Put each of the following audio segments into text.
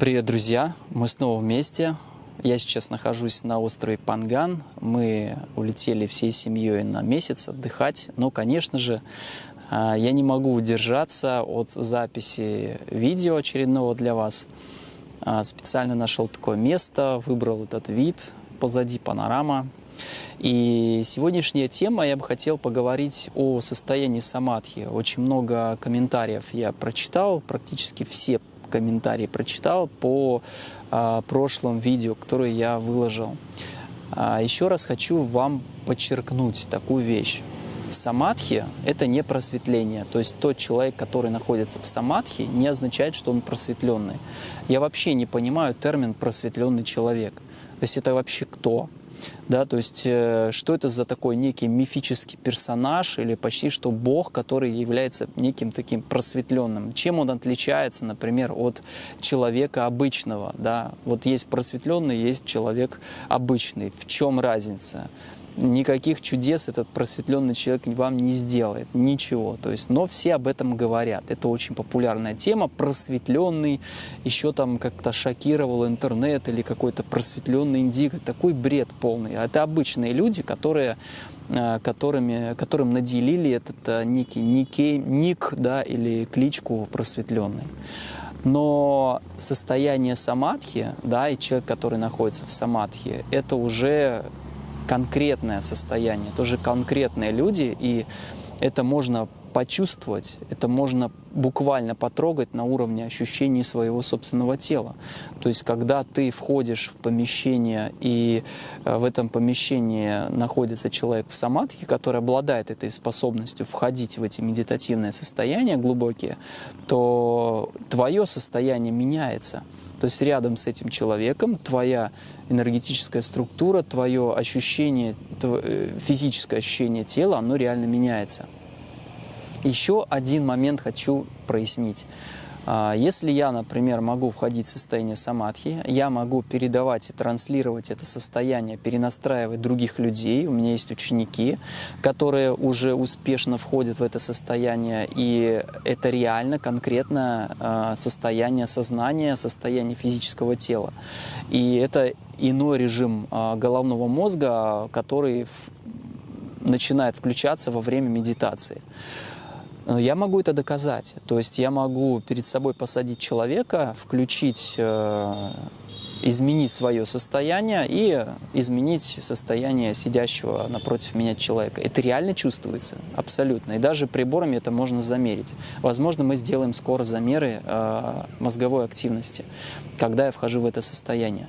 Привет, друзья! Мы снова вместе. Я сейчас нахожусь на острове Панган. Мы улетели всей семьей на месяц отдыхать. Но, конечно же, а, я не могу удержаться от записи видео очередного для вас. А, специально нашел такое место, выбрал этот вид. Позади панорама. И сегодняшняя тема, я бы хотел поговорить о состоянии самадхи. Очень много комментариев я прочитал, практически все комментарии прочитал по а, прошлым видео, которые я выложил. А, еще раз хочу вам подчеркнуть такую вещь. Самадхи – это не просветление. То есть тот человек, который находится в самадхи, не означает, что он просветленный. Я вообще не понимаю термин «просветленный человек». То есть это вообще кто? Да, то есть э, что это за такой некий мифический персонаж или почти что бог, который является неким таким просветленным. Чем он отличается, например, от человека обычного, да, вот есть просветленный, есть человек обычный. В чем разница? Никаких чудес этот просветленный человек вам не сделает, ничего. То есть, но все об этом говорят. Это очень популярная тема. Просветленный еще там как-то шокировал интернет или какой-то просветленный индиго. Такой бред полный. А это обычные люди, которые э, которыми, которым наделили этот э, некий никей, ник да, или кличку просветленный. Но состояние самадхи, да, и человек, который находится в самадхи, это уже конкретное состояние, тоже конкретные люди, и это можно почувствовать, это можно буквально потрогать на уровне ощущений своего собственного тела. То есть, когда ты входишь в помещение, и э, в этом помещении находится человек в самадхи, который обладает этой способностью входить в эти медитативные состояния глубокие, то твое состояние меняется. То есть рядом с этим человеком твоя энергетическая структура, твое ощущение, э, физическое ощущение тела, оно реально меняется. Еще один момент хочу прояснить. А, если я, например, могу входить в состояние самадхи, я могу передавать и транслировать это состояние, перенастраивать других людей. У меня есть ученики, которые уже успешно входят в это состояние, и это реально, конкретно а, состояние сознания, состояние физического тела. И это иной режим а, головного мозга, который начинает включаться во время медитации. Э, я могу это доказать. То есть я могу перед собой посадить человека, включить, э, изменить свое состояние и изменить состояние сидящего напротив меня человека. Это реально чувствуется, абсолютно. И даже приборами это можно замерить. Возможно, мы сделаем скоро замеры э, мозговой активности, когда я вхожу в это состояние.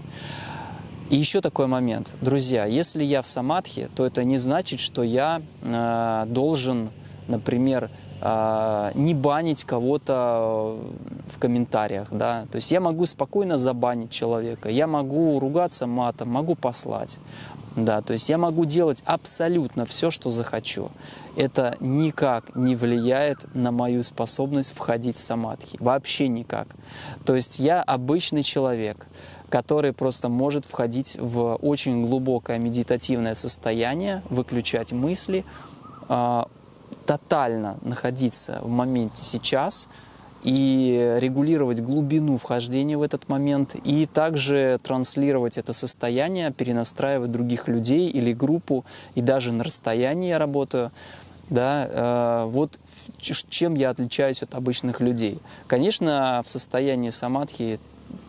И еще такой момент. Друзья, если я в самадхи, то это не значит, что я э, должен, например, не банить кого-то в комментариях, да, то есть я могу спокойно забанить человека, я могу ругаться матом, могу послать, да, то есть я могу делать абсолютно все, что захочу. Это никак не влияет на мою способность входить в самадхи, вообще никак. То есть я обычный человек, который просто может входить в очень глубокое медитативное состояние, выключать мысли, а, тотально находиться в моменте сейчас и регулировать глубину вхождения в этот момент, и также транслировать это состояние, перенастраивать других людей или группу, и даже на расстоянии я работаю. Да, э, вот чем я отличаюсь от обычных людей. Конечно, в состоянии самадхи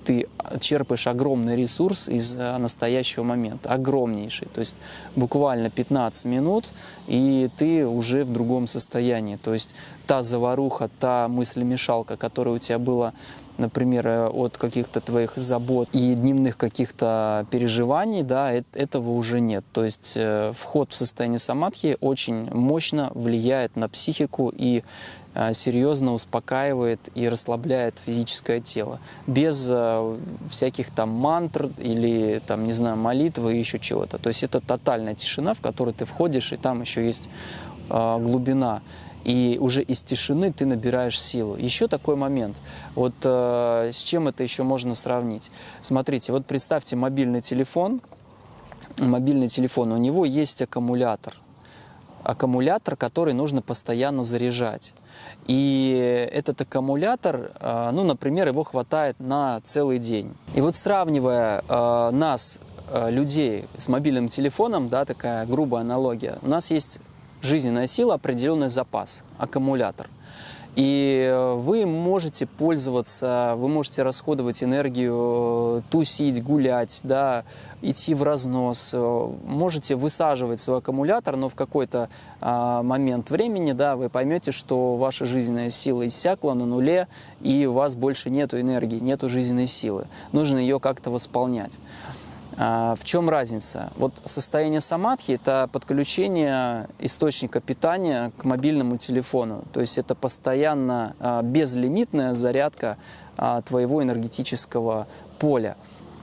ты черпаешь огромный ресурс из э, настоящего момента, огромнейший. То есть буквально 15 минут, и ты уже в другом состоянии. То есть та заваруха, та мыслемешалка, которая у тебя была, например, э, от каких-то твоих забот и дневных каких-то переживаний, да, этого уже нет. То есть э, вход в состояние самадхи очень мощно влияет на психику и серьезно успокаивает и расслабляет физическое тело. Без э, всяких там мантр или, там, не знаю, молитвы и еще чего-то. То есть это тотальная тишина, в которую ты входишь, и там еще есть э, глубина. И уже из тишины ты набираешь силу. Еще такой момент. Вот э, с чем это еще можно сравнить? Смотрите, вот представьте мобильный телефон. Мобильный телефон, у него есть аккумулятор. Аккумулятор, который нужно постоянно заряжать. И этот аккумулятор, э, ну, например, его хватает на целый день. И вот сравнивая э, нас, людей, с мобильным телефоном, да, такая грубая аналогия, у нас есть жизненная сила, определенный запас, аккумулятор – и э, вы можете пользоваться, вы можете расходовать энергию, тусить, гулять, да, идти в разнос. Э, можете высаживать свой аккумулятор, но в какой-то а, момент времени да, вы поймете, что ваша жизненная сила иссякла на нуле, и у вас больше нет энергии, нет жизненной силы. Нужно ее как-то восполнять. А, в чем разница? Вот состояние самадхи – это подключение источника питания к мобильному телефону. То есть это постоянно а, безлимитная зарядка а, твоего энергетического поля.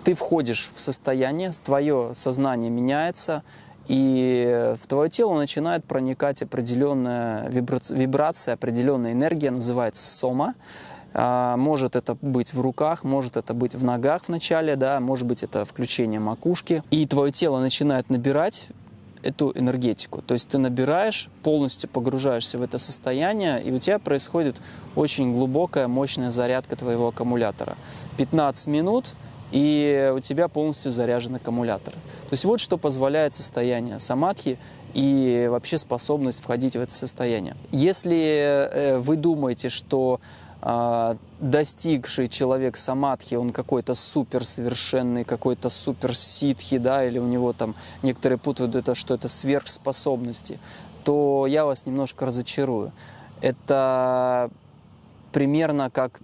Ты входишь в состояние, твое сознание меняется, и в твое тело начинает проникать определенная вибрация, определенная энергия, называется сома. А, может это быть в руках, может это быть в ногах вначале, да, может быть это включение макушки. И твое тело начинает набирать эту энергетику. То есть ты набираешь, полностью погружаешься в это состояние, и у тебя происходит очень глубокая, мощная зарядка твоего аккумулятора. 15 минут, и у тебя полностью заряжен аккумулятор. То есть вот что позволяет состояние самадхи и вообще способность входить в это состояние. Если э, вы думаете, что достигший человек самадхи, он какой-то супер совершенный, какой-то супер ситхи, да, или у него там некоторые путают это, что это сверхспособности, то я вас немножко разочарую. Это примерно как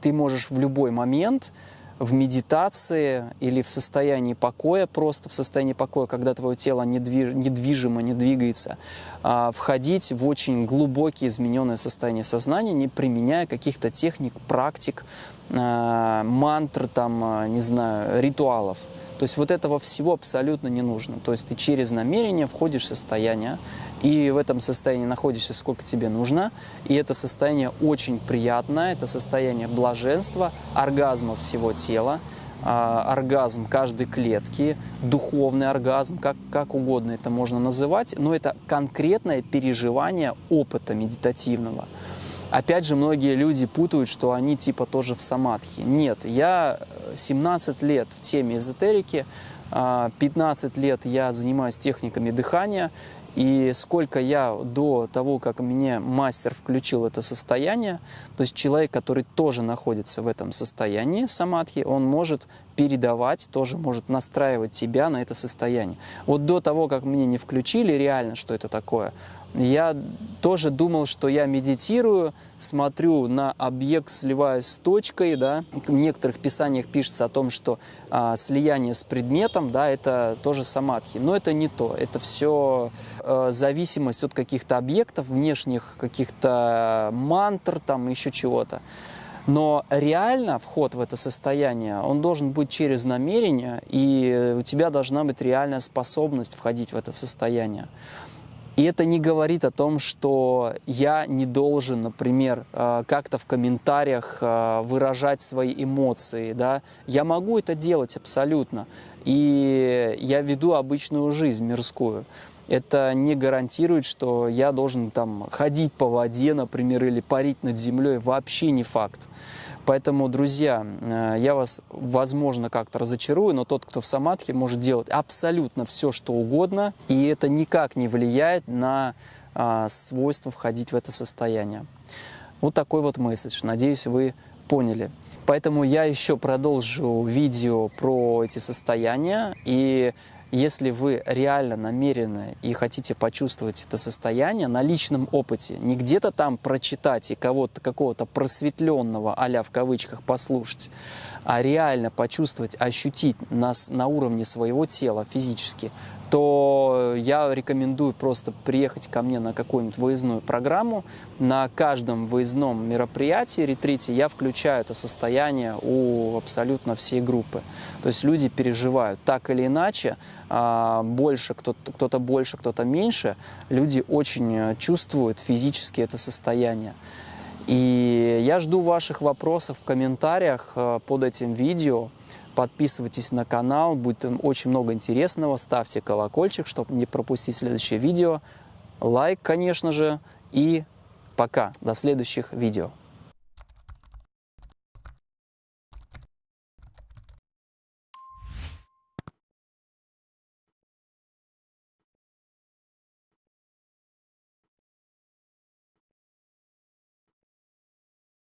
ты можешь в любой момент в медитации или в состоянии покоя, просто в состоянии покоя, когда твое тело недвижимо, не двигается, а, входить в очень глубокие измененное состояние сознания, не применяя каких-то техник, практик, а, мантр, там, а, не знаю, ритуалов. То есть вот этого всего абсолютно не нужно. То есть ты через намерение входишь в состояние, и в этом состоянии находишься сколько тебе нужно. И это состояние очень приятное, это состояние блаженства, оргазма всего тела, а, оргазм каждой клетки, духовный оргазм, как, как угодно это можно называть, но это конкретное переживание опыта медитативного. Опять же, многие люди путают, что они типа тоже в самадхи. Нет, я 17 лет в теме эзотерики, 15 а, лет я занимаюсь техниками дыхания, и сколько я до того, как мне мастер включил это состояние, то есть человек, который тоже находится в этом состоянии самадхи, он может передавать, тоже может настраивать тебя на это состояние. Вот до того, как мне не включили реально, что это такое, я тоже думал, что я медитирую, смотрю на объект, сливаюсь с точкой, да. В некоторых писаниях пишется о том, что а, слияние с предметом, да, это тоже самадхи. Но это не то. Это все а, зависимость от каких-то объектов, внешних каких-то мантр, там еще чего-то. Но реально вход в это состояние, он должен быть через намерение, и у тебя должна быть реальная способность входить в это состояние. И это не говорит о том, что я не должен, например, э, как-то в комментариях э, выражать свои эмоции. Да? Я могу это делать абсолютно. И я веду обычную жизнь мирскую. Это не гарантирует, что я должен там ходить по воде, например, или парить над землей. Вообще не факт. Поэтому, друзья, э, я вас, возможно, как-то разочарую, но тот, кто в самадхи, может делать абсолютно все, что угодно, и это никак не влияет на а, свойство входить в это состояние. Вот такой вот месседж. Надеюсь, вы поняли. Поэтому я еще продолжу видео про эти состояния, и если вы реально намерены и хотите почувствовать это состояние на личном опыте, не где-то там прочитать и кого-то какого-то просветленного, а в кавычках, послушать, а реально почувствовать, ощутить нас на уровне своего тела физически, то я рекомендую просто приехать ко мне на какую-нибудь выездную программу. На каждом выездном мероприятии, ретрите, я включаю это состояние у абсолютно всей группы. То есть люди переживают так или иначе, а, больше, кто-то кто, -то, больше, кто-то меньше, люди очень чувствуют физически это состояние. И я жду ваших вопросов в комментариях э, под этим видео. Подписывайтесь на канал, будет очень много интересного. Ставьте колокольчик, чтобы не пропустить следующее видео. Лайк, конечно же, и Пока, до следующих видео.